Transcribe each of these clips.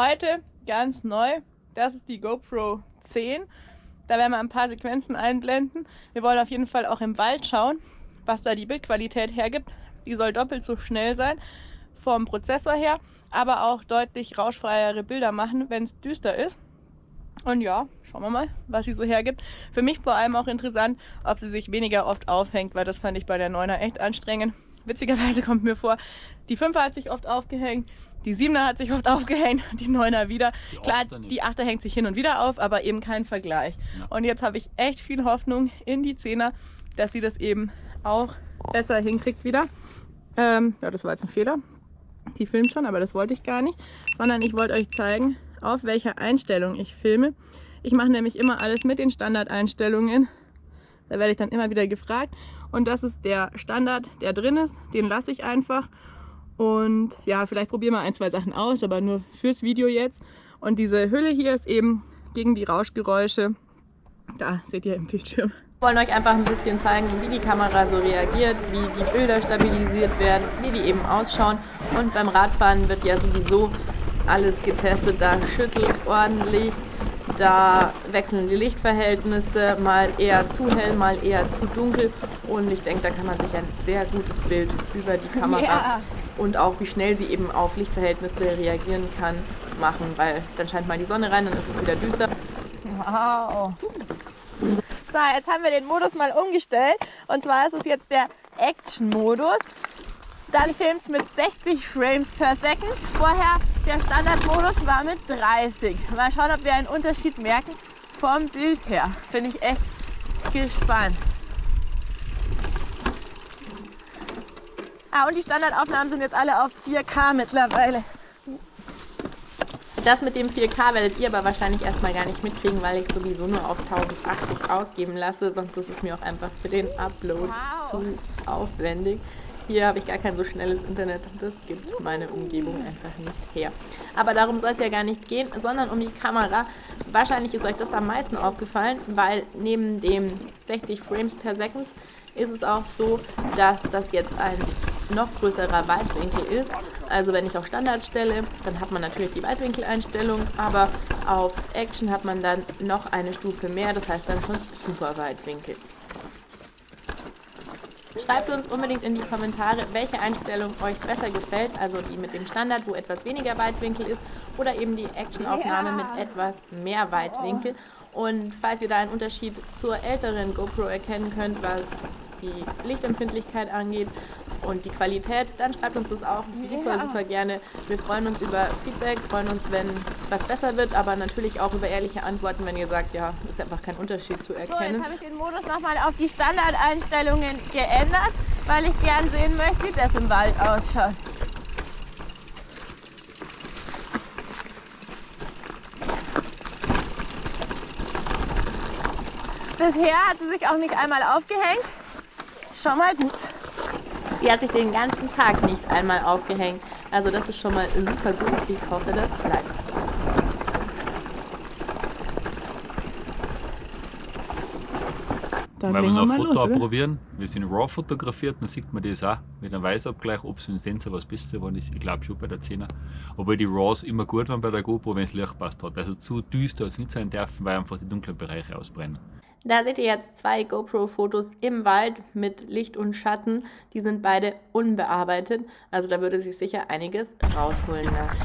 Heute ganz neu, das ist die GoPro 10. Da werden wir ein paar Sequenzen einblenden. Wir wollen auf jeden Fall auch im Wald schauen, was da die Bildqualität hergibt. Die soll doppelt so schnell sein vom Prozessor her, aber auch deutlich rauschfreiere Bilder machen, wenn es düster ist. Und ja, schauen wir mal, was sie so hergibt. Für mich vor allem auch interessant, ob sie sich weniger oft aufhängt, weil das fand ich bei der 9er echt anstrengend. Witzigerweise kommt mir vor, die 5er hat sich oft aufgehängt, die 7er hat sich oft aufgehängt, die 9er wieder. Die Klar, die 8er hängt sich hin und wieder auf, aber eben kein Vergleich. Ja. Und jetzt habe ich echt viel Hoffnung in die 10er, dass sie das eben auch besser hinkriegt wieder. Ähm, ja, das war jetzt ein Fehler. Die filmt schon, aber das wollte ich gar nicht. Sondern ich wollte euch zeigen, auf welcher Einstellung ich filme. Ich mache nämlich immer alles mit den Standardeinstellungen. Da werde ich dann immer wieder gefragt. Und das ist der Standard, der drin ist. Den lasse ich einfach. Und ja, vielleicht probieren wir ein, zwei Sachen aus, aber nur fürs Video jetzt. Und diese Hülle hier ist eben gegen die Rauschgeräusche. Da seht ihr im Bildschirm. Wir wollen euch einfach ein bisschen zeigen, wie die Kamera so reagiert, wie die Bilder stabilisiert werden, wie die eben ausschauen. Und beim Radfahren wird ja sowieso alles getestet. Da schüttelt es ordentlich, da wechseln die Lichtverhältnisse, mal eher zu hell, mal eher zu dunkel. Und ich denke, da kann man sich ein sehr gutes Bild über die Kamera ja. und auch wie schnell sie eben auf Lichtverhältnisse reagieren kann, machen. Weil dann scheint mal die Sonne rein, dann ist es wieder düster. Wow. So, jetzt haben wir den Modus mal umgestellt. Und zwar ist es jetzt der Action-Modus. Dann filmt es mit 60 Frames per Second. Vorher der Standardmodus war mit 30. Mal schauen, ob wir einen Unterschied merken vom Bild her. Bin ich echt gespannt. Ah, und die Standardaufnahmen sind jetzt alle auf 4K mittlerweile. Das mit dem 4K werdet ihr aber wahrscheinlich erstmal gar nicht mitkriegen, weil ich sowieso nur auf 1080 ausgeben lasse. Sonst ist es mir auch einfach für den Upload wow. zu aufwendig. Hier habe ich gar kein so schnelles Internet. Das gibt meine Umgebung einfach nicht her. Aber darum soll es ja gar nicht gehen, sondern um die Kamera. Wahrscheinlich ist euch das am meisten aufgefallen, weil neben dem 60 Frames per Second ist es auch so, dass das jetzt ein noch größerer Weitwinkel ist. Also wenn ich auf Standard stelle, dann hat man natürlich die Weitwinkeleinstellung, aber auf Action hat man dann noch eine Stufe mehr, das heißt dann schon Super Weitwinkel. Schreibt uns unbedingt in die Kommentare, welche Einstellung euch besser gefällt, also die mit dem Standard, wo etwas weniger Weitwinkel ist, oder eben die Actionaufnahme mit etwas mehr Weitwinkel. Und falls ihr da einen Unterschied zur älteren GoPro erkennen könnt, was die Lichtempfindlichkeit angeht und die Qualität, dann schreibt uns das auch super, ja. super gerne. Wir freuen uns über Feedback, freuen uns, wenn was besser wird, aber natürlich auch über ehrliche Antworten, wenn ihr sagt, ja, ist einfach kein Unterschied zu erkennen. So, jetzt habe ich den Modus nochmal auf die Standardeinstellungen geändert, weil ich gern sehen möchte, wie das im Wald ausschaut. Bisher hat sie sich auch nicht einmal aufgehängt schon mal gut. Sie hat sich den ganzen Tag nicht einmal aufgehängt. Also das ist schon mal super gut. Ich hoffe, das bleibt so. Dann Wenn wir noch ein Foto los, probieren, wir sind RAW fotografiert, dann sieht man das auch mit einem Weißabgleich, ob es im Sensor was Besseres geworden ist. Ich glaube schon bei der 10er. Obwohl die RAWs immer gut waren bei der GoPro, wenn es Licht passt hat. Also zu düster hat es nicht sein dürfen, weil einfach die dunklen Bereiche ausbrennen. Da seht ihr jetzt zwei GoPro-Fotos im Wald mit Licht und Schatten. Die sind beide unbearbeitet, also da würde sich sicher einiges rausholen lassen.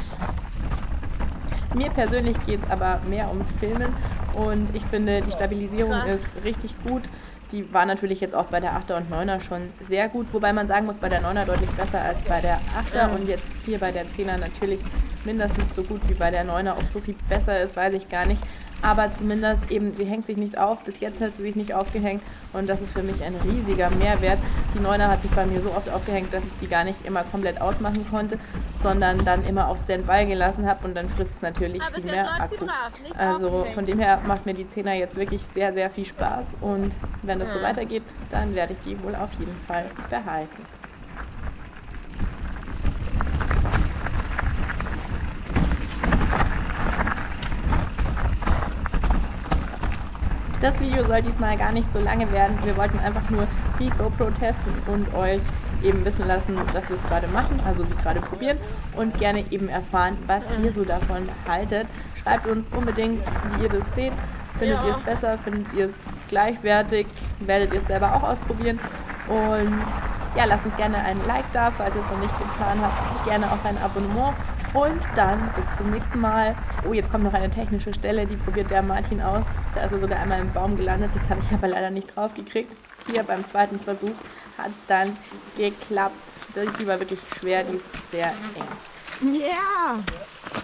Mir persönlich geht es aber mehr ums Filmen und ich finde, die Stabilisierung Krass. ist richtig gut. Die war natürlich jetzt auch bei der 8er und 9er schon sehr gut, wobei man sagen muss, bei der 9er deutlich besser als bei der 8er und jetzt hier bei der 10er natürlich mindestens so gut wie bei der 9er. Ob so viel besser ist, weiß ich gar nicht aber zumindest eben, sie hängt sich nicht auf. Bis jetzt hat sie sich nicht aufgehängt und das ist für mich ein riesiger Mehrwert. Die Neuner hat sich bei mir so oft aufgehängt, dass ich die gar nicht immer komplett ausmachen konnte, sondern dann immer auf Standby gelassen habe und dann frisst es natürlich aber viel mehr Akku. Also von dem her macht mir die Zehner jetzt wirklich sehr, sehr viel Spaß und wenn das so weitergeht, dann werde ich die wohl auf jeden Fall behalten. Das Video soll diesmal gar nicht so lange werden. Wir wollten einfach nur die GoPro testen und euch eben wissen lassen, dass wir es gerade machen, also sie gerade probieren und gerne eben erfahren, was ihr so davon haltet. Schreibt uns unbedingt, wie ihr das seht. Findet ja. ihr es besser? Findet ihr es gleichwertig? Werdet ihr es selber auch ausprobieren? Und ja, lasst uns gerne ein Like da, falls ihr es noch nicht getan habt. Gerne auch ein Abonnement. Und dann bis zum nächsten Mal. Oh, jetzt kommt noch eine technische Stelle, die probiert der Martin aus. Da ist er sogar einmal im Baum gelandet. Das habe ich aber leider nicht drauf gekriegt. Hier beim zweiten Versuch hat es dann geklappt. Die war wirklich schwer, die ist sehr eng. Ja! Yeah.